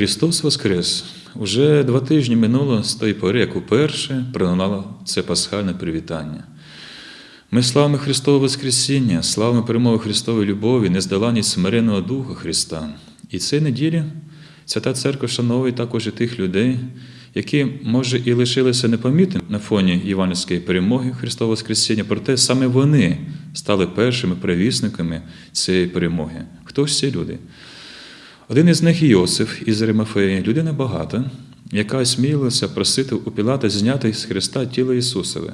Христос Воскрес! Уже два тижні минуло з тої пори, як уперше пролунало це пасхальне привітання. Ми славимо Христове Воскресіння, славимо перемоги Христової любові, нездоланість смиреного Духа Христа. І цієї неділі Свята Церква шановує також і тих людей, які, може, і лишилися непомітними на фоні євангельської перемоги Христового Воскресіння, проте саме вони стали першими провісниками цієї перемоги. Хто ж ці люди? Один із них Йосиф із Римафеї, людина багата, яка осмілилася просити у Пілата зняти з Христа тіло Ісусове.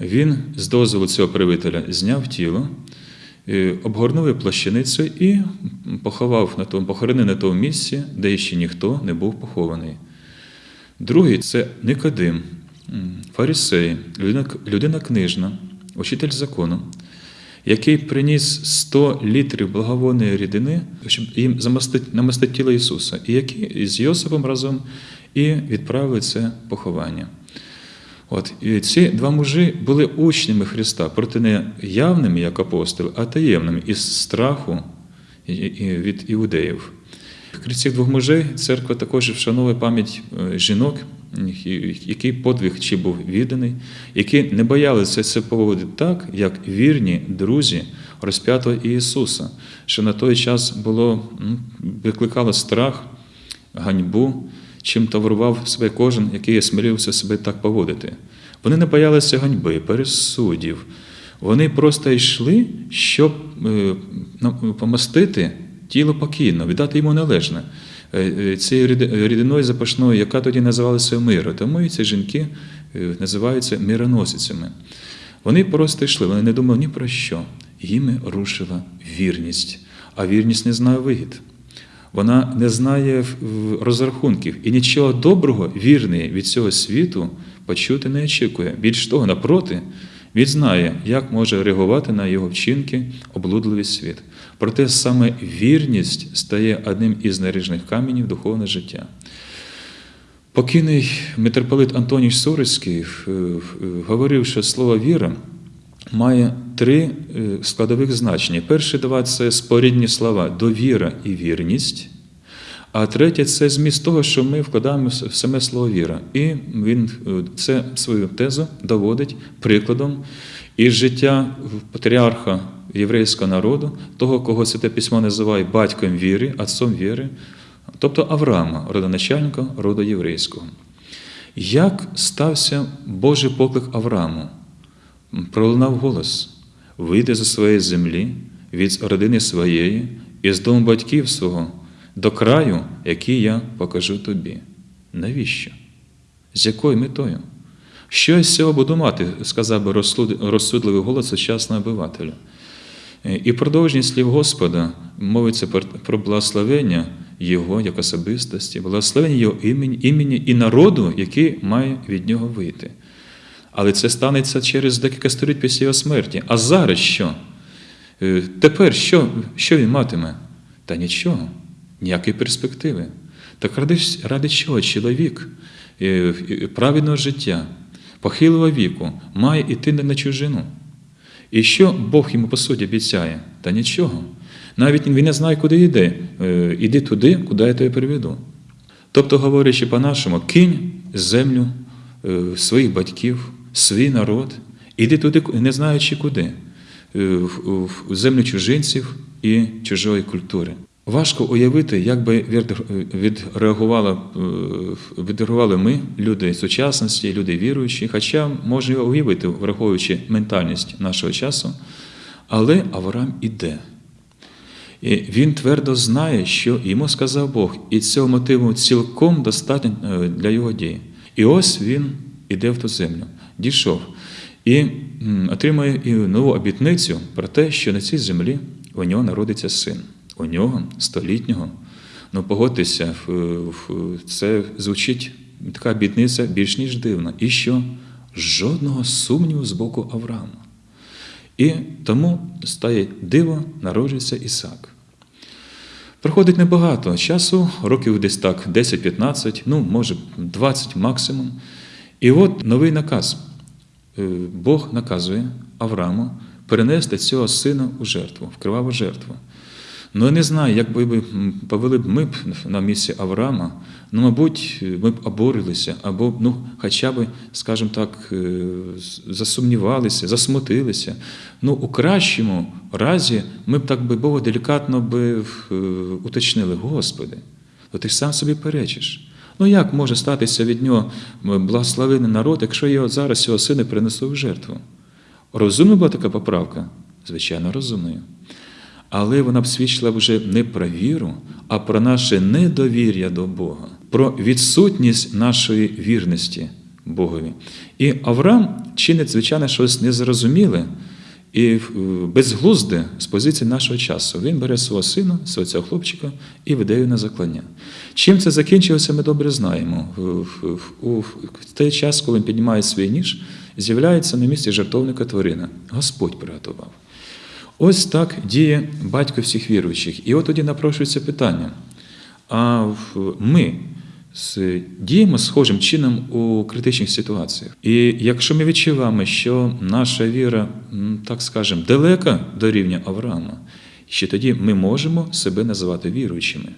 Він з дозволу цього правителя зняв тіло, е, обгорнув його плащаницею і поховав на тому, похоронив на тому місці, де ще ніхто не був похований. Другий це Никодим, фарисей, людина, людина книжна, учитель закону, який приніс 100 літрів благовонної рідини, щоб їм намастити тіло Ісуса, і який з Йосипом разом і відправили це поховання. От, і ці два мужі були учнями Христа, проте не явними, як апостоли, а таємними, із страху від іудеїв. Крім цих двох мужей, церква також вшановує пам'ять е, жінок, який подвиг чи був відданий, які не боялися це поводити так, як вірні друзі розп'ятого Ісуса, що на той час було, викликало страх, ганьбу, чим таврував себе кожен, який смирився себе так поводити. Вони не боялися ганьби, пересудів. Вони просто йшли, щоб е, помастити тіло покійно, віддати йому належне. Е, е, Цією рідиною запашною, яка тоді називалася миру. Тому і ці жінки е, називаються мироносицями. Вони просто йшли, вони не думали ні про що. Їми рушила вірність, а вірність не знає вигід. Вона не знає розрахунків і нічого доброго, вірний від цього світу почути не очікує. Більш того, напроти, він знає, як може реагувати на його вчинки облудливий світ. Проте саме вірність стає одним із наріжних каменів духовного життя. Покійний митрополит Антоній Сурицький е, е, говорив, що слово віра має три е, складових значення. Перші два це спорідні слова довіра і вірність. А третє це зміст того, що ми вкладаємо в саме слово віра. І він е, це свою тезу доводить прикладом із життя патріарха єврейського народу, того, кого Святе Письмо називає батьком віри, отцом віри, тобто Авраама, родоначальника роду єврейського. Як стався Божий поклик Аврааму? Пролунав голос: вийди зі своєї землі, від родини своєї і з дому батьків свого до краю, який я покажу тобі. Навіщо? З якою метою? Що я з цього буду мати, сказав би розсудливий голос сучасного обивателя. Е, І продовження слів Господа мовиться про- про благословення Його як особистості, благословення Його імені, імені і народу, який має від нього вийти. Але це станеться через декілька століть після його смерті. А зараз що? Е, Тепер що, що він матиме? Та нічого, ніякої перспективи. Так ради, ради чого чоловік е, е, праведного життя, похилого віку, має йти на чужину? І що Бог йому по суті обіцяє? Та нічого. Навіть він не знає, куди йде. Е, Іди туди, куди я тебе приведу. Тобто, говорячи по-нашому, кинь землю своїх батьків, свій народ, іди туди, не знаючи куди, в землю чужинців і чужої культури. Важко уявити, як би відреагували, е, відреагували ми, люди сучасності, люди віруючі, хоча можна уявити, враховуючи ментальність нашого часу, але Авраам іде. І він твердо знає, що йому сказав Бог, і цього мотиву цілком достатньо е, для його дії. І ось він іде в ту землю, дійшов і отримує нову обітницю про те, що на цій землі у нього народиться син. У нього столітнього. Ну, погодьтеся, це звучить така обітниця більш ніж дивна. І що? Жодного сумніву з боку Авраама. І тому стає диво, народжується Ісак. Проходить небагато часу, років десь так 10-15, ну, може 20 максимум. І от новий наказ. Е, Бог наказує Аврааму перенести цього сина у жертву, в криваву жертву. Ну, я не знаю, як би м, повели б ми б на місці Авраама, ну, мабуть, ми б оборилися, або, ну, хоча б, скажімо так, е, засумнівалися, засмутилися. Ну, у кращому разі ми б так би Бога делікатно би е, уточнили, Господи, то ти ж сам собі перечиш. Ну як може статися від нього благословений народ, якщо я зараз його сина принесу в жертву? Розумна була така поправка? Звичайно, розумною. Але вона б свідчила вже не про віру, а про наше недовір'я до Бога, про відсутність нашої вірності Богові. І Авраам чинить, звичайно, щось незрозуміле і е, безглузде з позиції нашого часу. Він бере свого сина, свого цього хлопчика і веде його на заклання. Чим це закінчилося, ми добре знаємо. У той час, коли він піднімає свій ніж, з'являється на місці жертовника тварина. Господь приготував. Ось так діє батько всіх віруючих. І от тоді напрошується питання: а ми діємо схожим чином у критичних ситуаціях. І якщо ми відчуваємо, що наша віра, так скажемо, далека до рівня Авраама, ще тоді ми можемо себе називати віруючими.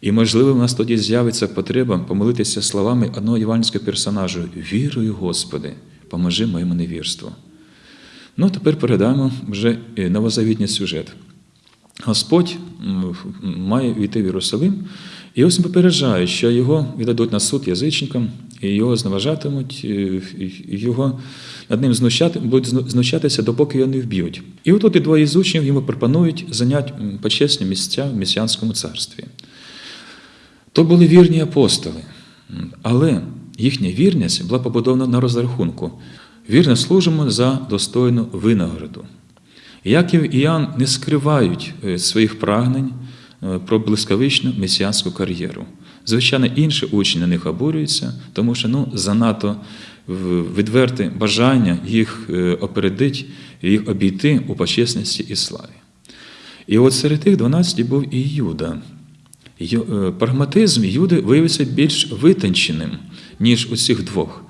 І, можливо, в нас тоді з'явиться потреба помолитися словами одного євангельського персонажу: Вірую, Господи, поможи моєму невірству. Ну, тепер передаємо вже е, новозавітній сюжет. Господь має війти в Єрусалим, і ось він попереджає, що його віддадуть на суд язичникам, і його зневажатимуть, е, і його над ним знущати, будуть знущатися, допоки його не вб'ють. І отут і двоє з учнів йому пропонують зайняти почесні місця в месіанському царстві. То були вірні апостоли, але їхня вірність була побудована на розрахунку. Вірно служимо за достойну винагороду. Яків і Іоанн не скривають е, своїх прагнень е, про блискавичну месіанську кар'єру. Звичайно, інші учні на них обурюються, тому що ну, занадто відверте бажання їх е, опередити, їх обійти у почесності і славі. І от серед тих 12 був і Юда. Прагматизм Юди виявився більш витонченим, ніж у цих двох.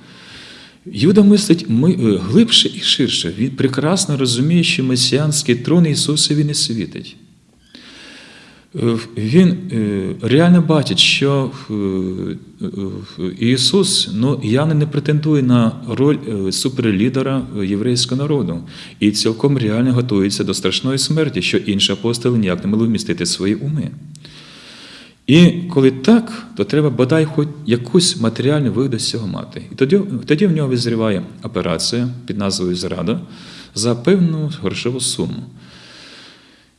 Юда мислить е, глибше і ширше. Він прекрасно розуміє, що месіанський трон Ісусові не світить. Е, Він е, реально бачить, що Ісус ну, явно не претендує на роль суперлідера єврейського народу і цілком реально готується до страшної смерті, що інші апостоли ніяк не могли вмістити свої уми. І коли так, то треба бодай хоч якусь матеріальну вигоду з цього мати. І тоді, тоді в нього визріває операція під назвою Зрада за певну грошову суму.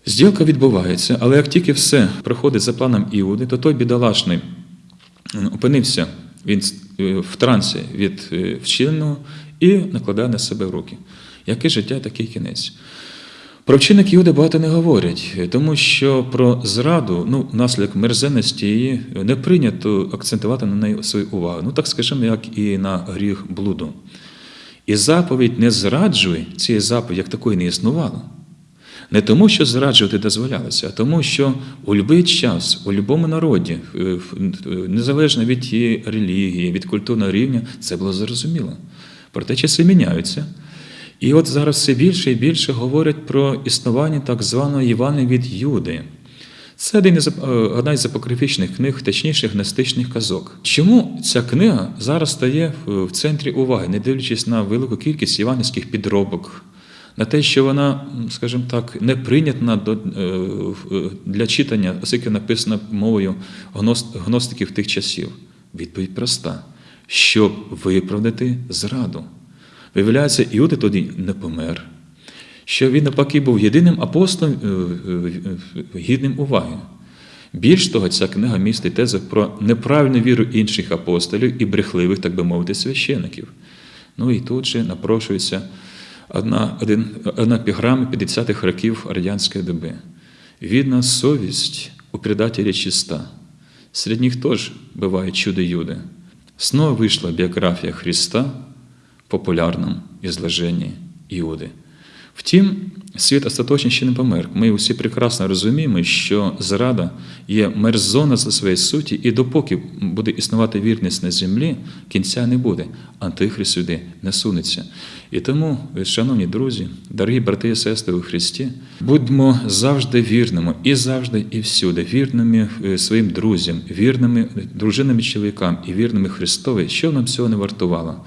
Зділка відбувається, але як тільки все проходить за планом Іуди, то той бідолашний опинився е, в трансі від вчиненого і накладає на себе руки. Яке життя, такий кінець. Про вчинок Іуди багато не говорять, тому що про зраду, ну, наслідок мерзенності її не прийнято акцентувати на неї свою увагу. Ну, так скажімо, як і на гріх блуду. І заповідь не зраджуй, цієї заповіді як такої не існувало. Не тому, що зраджувати дозволялося, а тому, що у будь-який час, у будь-якому народі, е, незалежно від тієї релігії, від культурного рівня, це було зрозуміло. Проте часи міняються. І от зараз все більше і більше говорять про існування так званої Івани від Юди. Це один із, е, одна із апокрифічних книг, точніше гностичних казок. Чому ця книга зараз стає в в центрі уваги, не дивлячись на велику кількість іванівських підробок, на те, що вона, скажімо так, не прийнятна е, для читання, оскільки написана мовою гностиків тих часів? Відповідь проста: щоб виправдати зраду. Виявляється, Іуда тоді не помер, що він навпаки був єдиним апостолом е, е, е, гідним уваги. Більш того, ця книга містить тези про неправильну віру інших апостолів і брехливих, так би мовити, священиків. Ну і тут же напрошується одна, один, одна піграма 50-х років радянської доби. Видна совість у предателя чиста. Среди них тоже бывают чудо-юды. Снова вышла биография Христа в популярном изложении Иуды. Втім, світ остаточно ще не помер. Ми усі прекрасно розуміємо, що зрада є мерзона за своєї суті, і допоки буде існувати вірність на землі, кінця не буде. Антихрист сюди не сунеться. І тому, шановні друзі, дорогі брати і сестри у Христі, будьмо завжди вірними і завжди, і всюди, вірними е, своїм друзям, вірними дружинам чоловікам і вірними Христові, що нам цього не вартувало.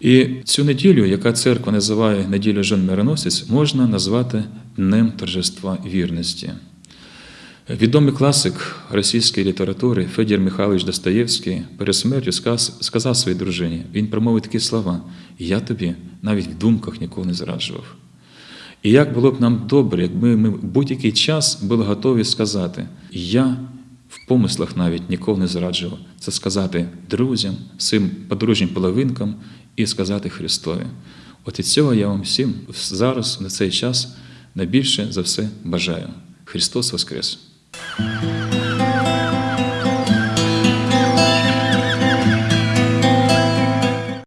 І цю неділю, яка церква називає неділю жон мироносець, можна назвати Днем торжества вірності. Відомий класик російської літератури Федір Михайлович Достоєвський перед смертю сказав своїй дружині, він промовив такі слова: Я тобі навіть в думках ніколи не зраджував. І як було б нам добре, якби ми в будь-який час були готові сказати, я помислах навіть ніколи не зраджував. Це сказати друзям, своїм подружнім половинкам і сказати Христові. От і цього я вам всім зараз, на цей час, найбільше за все бажаю. Христос Воскрес!